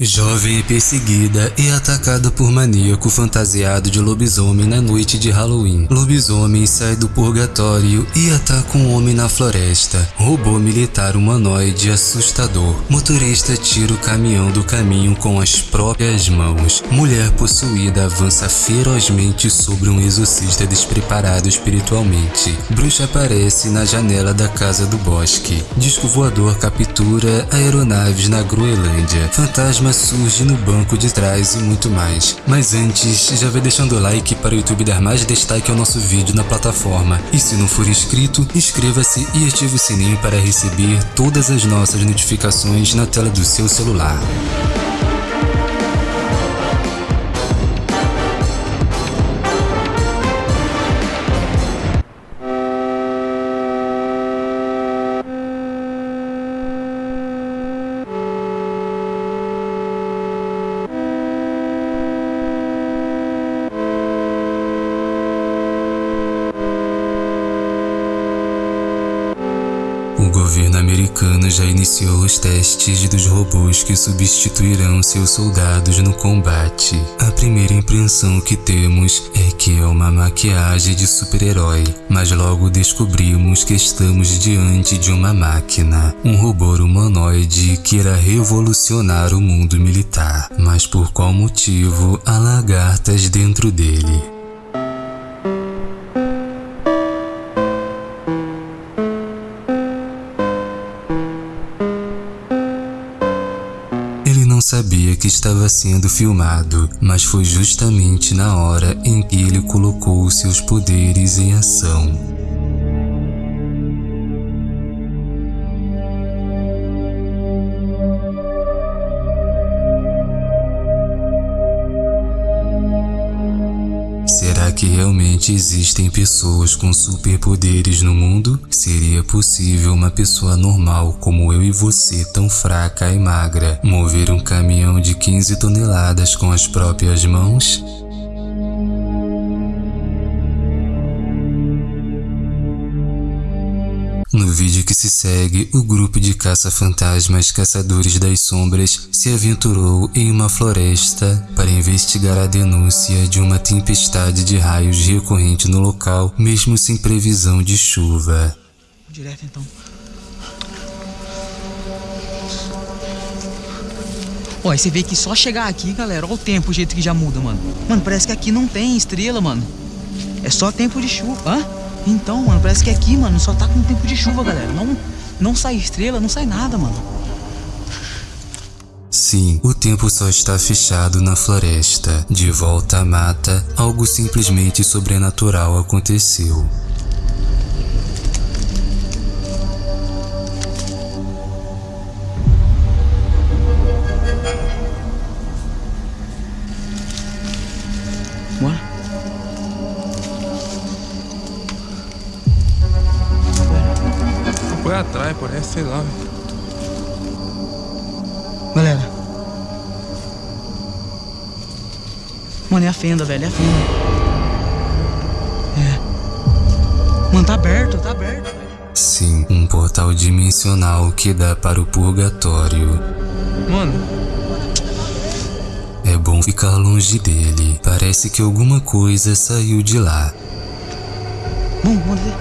Jovem é perseguida e atacada por maníaco fantasiado de lobisomem na noite de Halloween. Lobisomem sai do purgatório e ataca um homem na floresta. Robô militar humanoide assustador. Motorista tira o caminhão do caminho com as próprias mãos. Mulher possuída avança ferozmente sobre um exorcista despreparado espiritualmente. Bruxa aparece na janela da casa do bosque. Disco voador captura aeronaves na Groenlândia. Fantasma surge no banco de trás e muito mais. Mas antes, já vai deixando o like para o YouTube dar mais destaque ao nosso vídeo na plataforma. E se não for inscrito, inscreva-se e ative o sininho para receber todas as nossas notificações na tela do seu celular. Já iniciou os testes dos robôs que substituirão seus soldados no combate. A primeira impressão que temos é que é uma maquiagem de super-herói, mas logo descobrimos que estamos diante de uma máquina, um robô humanoide que irá revolucionar o mundo militar. Mas por qual motivo há lagartas dentro dele? Sabia que estava sendo filmado, mas foi justamente na hora em que ele colocou seus poderes em ação. Será que realmente existem pessoas com superpoderes no mundo? Seria possível uma pessoa normal como eu e você, tão fraca e magra, mover um caminhão de 15 toneladas com as próprias mãos? Se segue, o grupo de caça-fantasmas Caçadores das Sombras se aventurou em uma floresta para investigar a denúncia de uma tempestade de raios recorrente no local, mesmo sem previsão de chuva. Direto então. Ó, aí você vê que só chegar aqui, galera, olha o tempo, o jeito que já muda, mano. Mano, parece que aqui não tem estrela, mano. É só tempo de chuva. Hã? Então, mano, parece que aqui, mano, só tá com tempo de chuva, galera. Não, não sai estrela, não sai nada, mano. Sim, o tempo só está fechado na floresta. De volta à mata, algo simplesmente sobrenatural aconteceu. Atrás, parece, sei lá. velho. Galera. Mano, é a fenda, velho, é a fenda. É. Mano, tá aberto, tá aberto. velho. Sim, um portal dimensional que dá para o purgatório. Mano, É bom ficar longe dele. Parece que alguma coisa saiu de lá. Vamos, vamos ver.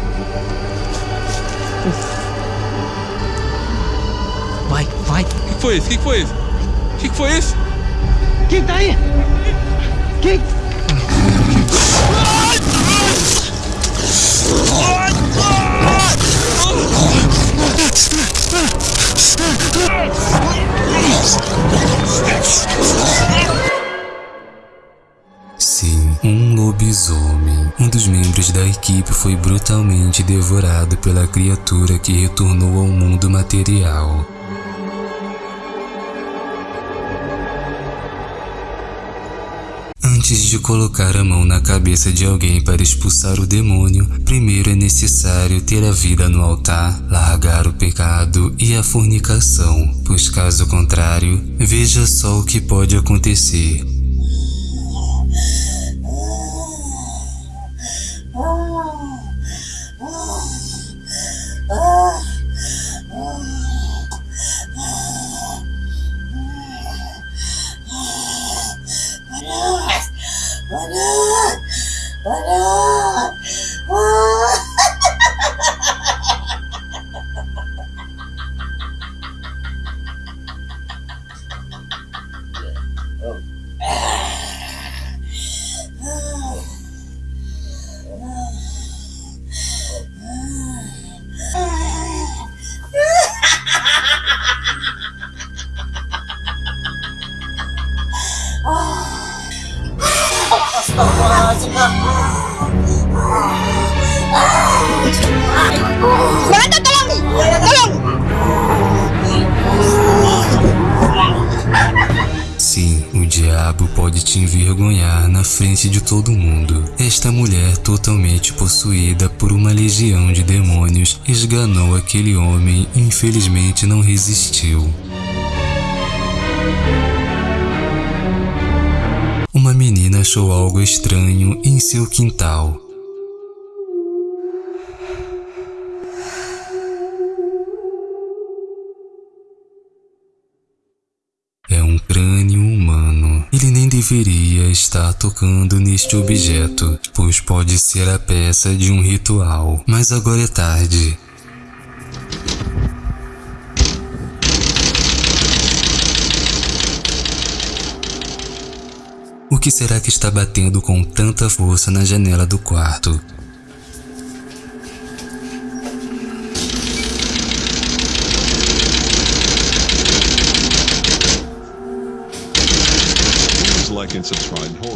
Vai, o que que foi isso? O que que foi isso? O que que foi isso? Quem tá aí? Quem? Sim, um lobisomem. Um dos membros da equipe foi brutalmente devorado pela criatura que retornou ao mundo material. Antes de colocar a mão na cabeça de alguém para expulsar o demônio, primeiro é necessário ter a vida no altar, largar o pecado e a fornicação, pois caso contrário, veja só o que pode acontecer. Diabo pode te envergonhar na frente de todo mundo. Esta mulher, totalmente possuída por uma legião de demônios, esganou aquele homem e infelizmente não resistiu. Uma menina achou algo estranho em seu quintal. Deveria estar tocando neste objeto, pois pode ser a peça de um ritual. Mas agora é tarde. O que será que está batendo com tanta força na janela do quarto?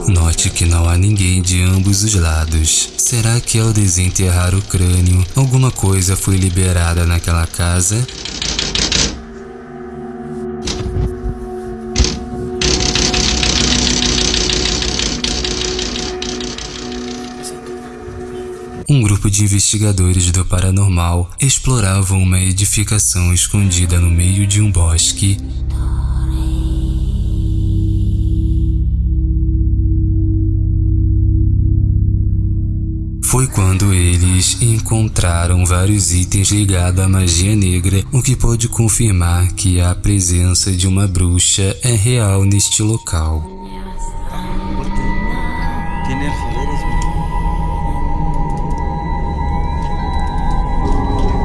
Note que não há ninguém de ambos os lados. Será que ao desenterrar o crânio, alguma coisa foi liberada naquela casa? Um grupo de investigadores do paranormal exploravam uma edificação escondida no meio de um bosque Foi quando eles encontraram vários itens ligados à magia negra, o que pode confirmar que a presença de uma bruxa é real neste local.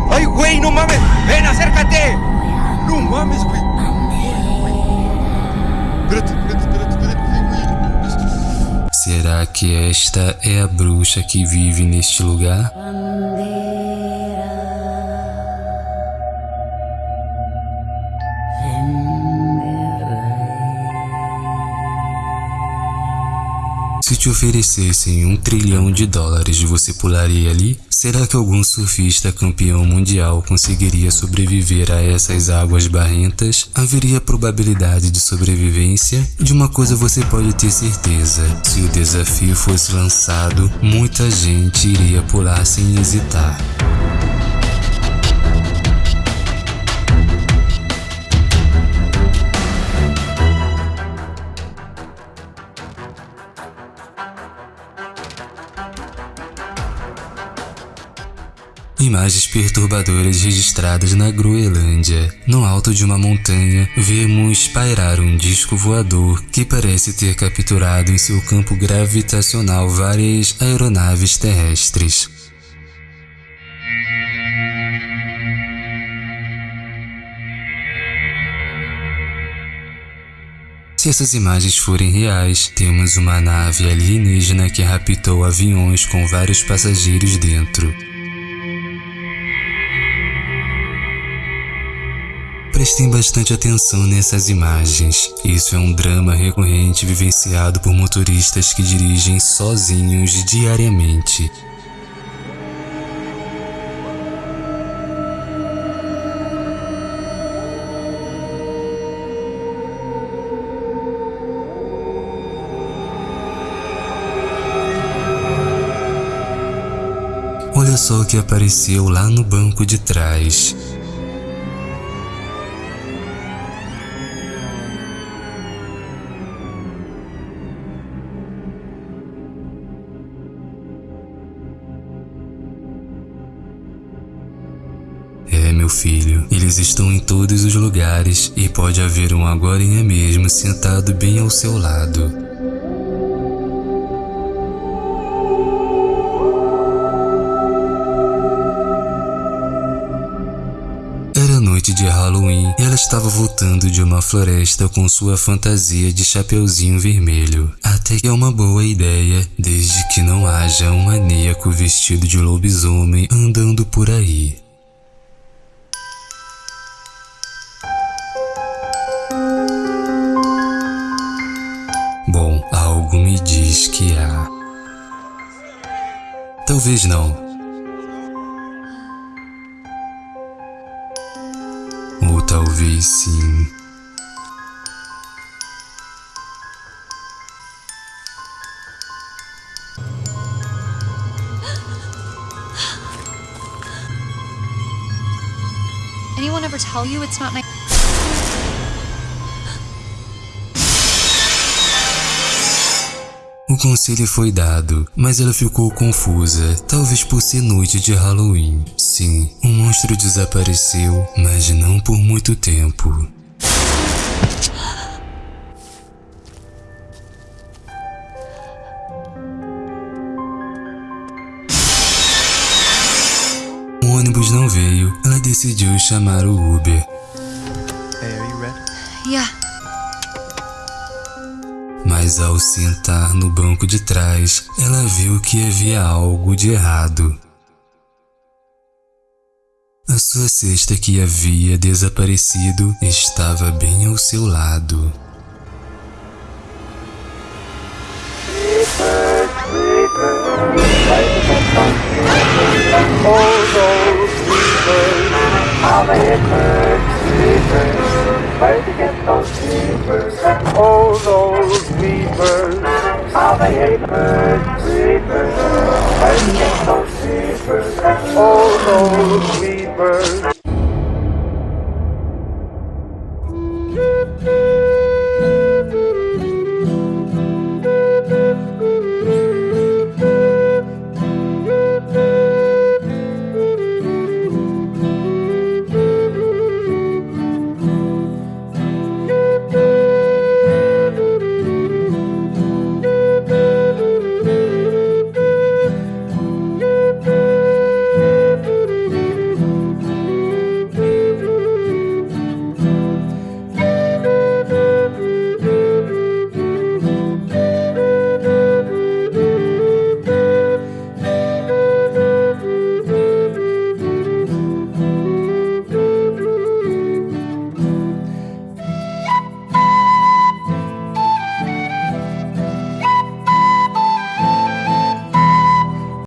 ¡Ay, güey, no mames! ¡Ven, acércate! ¡No mames, güey! Espérate, espérate, espérate. Será que esta é a bruxa que vive neste lugar? Se te oferecessem um trilhão de dólares, você pularia ali? Será que algum surfista campeão mundial conseguiria sobreviver a essas águas barrentas? Haveria probabilidade de sobrevivência? De uma coisa você pode ter certeza: se o desafio fosse lançado, muita gente iria pular sem hesitar. Imagens perturbadoras registradas na Groenlândia. No alto de uma montanha, vemos pairar um disco voador que parece ter capturado em seu campo gravitacional várias aeronaves terrestres. Se essas imagens forem reais, temos uma nave alienígena que raptou aviões com vários passageiros dentro. Prestem bastante atenção nessas imagens. Isso é um drama recorrente vivenciado por motoristas que dirigem sozinhos diariamente. Olha só o que apareceu lá no banco de trás. É, meu filho, eles estão em todos os lugares e pode haver um agorinha mesmo sentado bem ao seu lado. Era noite de Halloween e ela estava voltando de uma floresta com sua fantasia de chapeuzinho vermelho. Até que é uma boa ideia, desde que não haja um maníaco vestido de lobisomem andando por aí. Diz que há. Talvez não. Ou talvez sim. Anyone ever tell you it's not nice? Conselho foi dado, mas ela ficou confusa, talvez por ser noite de Halloween. Sim, o monstro desapareceu, mas não por muito tempo. O ônibus não veio, ela decidiu chamar o Uber. Hey, are you ready? Yeah. Mas ao sentar no banco de trás, ela viu que havia algo de errado. A sua cesta que havia desaparecido estava bem ao seu lado. Oh, those Try get those. Oh, those creepers. How they hate bird creepers. Try get those creepers. Oh, those creepers.